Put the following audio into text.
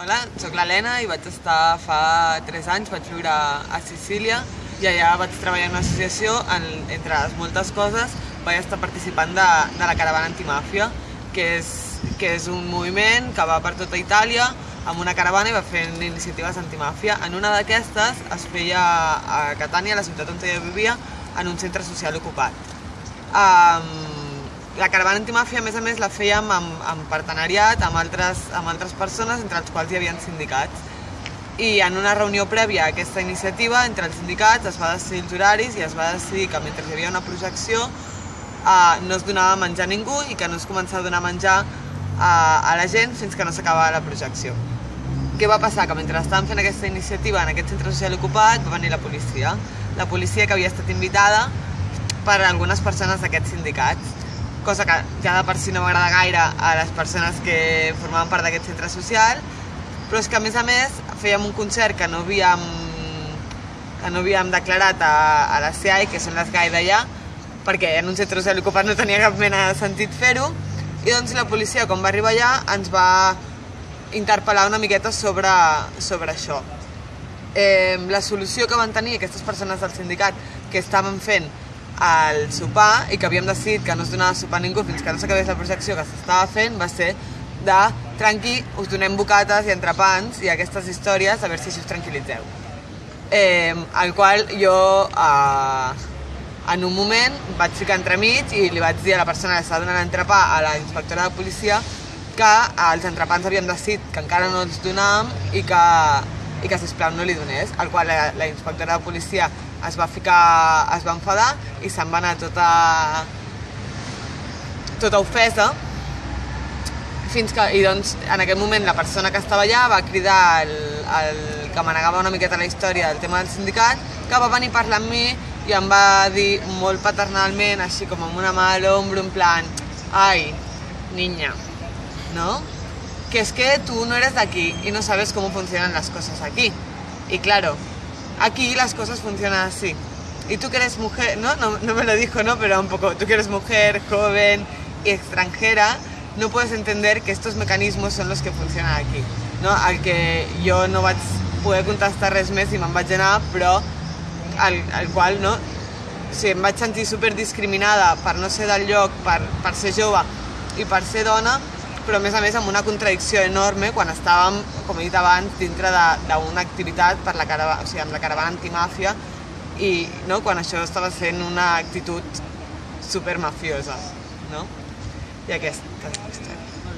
Hola, sóc l'Helena i vaig estar fa 3 anys, vaig viure a Sicília i allà vaig treballar en una associació, en, entre les moltes coses vaig estar participant de, de la caravana antimàfia, que és, que és un moviment que va per tota Itàlia amb una caravana i va fent iniciatives antimàfia. En una d'aquestes es feia a Catània, la ciutat on jo vivia, en un centre social ocupat. Um, la caravana antimàfia, a més a més, la fèiem amb, amb partenariat amb altres, amb altres persones, entre els quals hi havia sindicats. I en una reunió prèvia a aquesta iniciativa, entre els sindicats, es va decidir els horaris i es va decidir que mentre hi havia una projecció eh, no es donava menjar a ningú i que no es començava a donar menjar a, a la gent fins que no s'acabava la projecció. Què va passar? Que mentre estàvem fent aquesta iniciativa en aquest centre social ocupat va venir la policia. La policia que havia estat invitada per algunes persones d'aquests sindicats cosa que ja de per si no m'agrada gaire a les persones que formaven part d'aquest centre social, però és que a més a més fèiem un concert que no havíem, que no havíem declarat a, a la CIAI, que són les GAI d'allà, perquè en un centre social ocupat no tenia cap mena de sentit fer-ho, i doncs la policia, quan va arribar allà, ens va interpel·lar una miqueta sobre, sobre això. Eh, la solució que van tenir aquestes persones del sindicat que estaven fent al sopar i que havíem decidit que no es donava sopar a ningú fins que no s'acabés la projecció que s'estava fent va ser de tranqui, us donem bocates i entrepans i aquestes històries a veure si us tranquil·litzeu. Eh, al qual jo eh, en un moment vaig ficar entremig i li vaig dir a la persona que estava donant entrepà a la inspectora de policia que els entrepans havíem decidit que encara no els donàvem i que, i que sisplau no li donés, al qual la, la inspectora de policia es va ficar, es va enfadar i se'n va anar tota, tota ofesa fins que, i doncs en aquest moment la persona que estava allà va cridar el, el que manegava una miqueta la història del tema del sindicat que va venir a parlar amb mi i em va dir molt paternalment, així com amb una mà a l'ombro, en plan, ai, niña, ¿no? Que es que tú no eres de aquí y no sabes cómo funcionan las cosas aquí. Y claro, aquí las cosas funcionan así. Y tú que eres mujer, ¿no? No, no me lo dijo, ¿no? Pero un poco, tú que eres mujer, joven y extranjera, no puedes entender que estos mecanismos son los que funcionan aquí. No? Al que jo no vaig poder contestar res més i me'n vaig anar, però al, al qual no, o sigui, em vaig sentir super discriminada per no ser del lloc, per, per ser jove i per ser dona, però a més a més amb una contradicció enorme quan estàvem, com he dit abans, dintre d'una activitat per la caravana, o sigui, amb la caravana antimàfia i no, quan això estava sent una actitud super mafiosa, no? I aquesta és la història.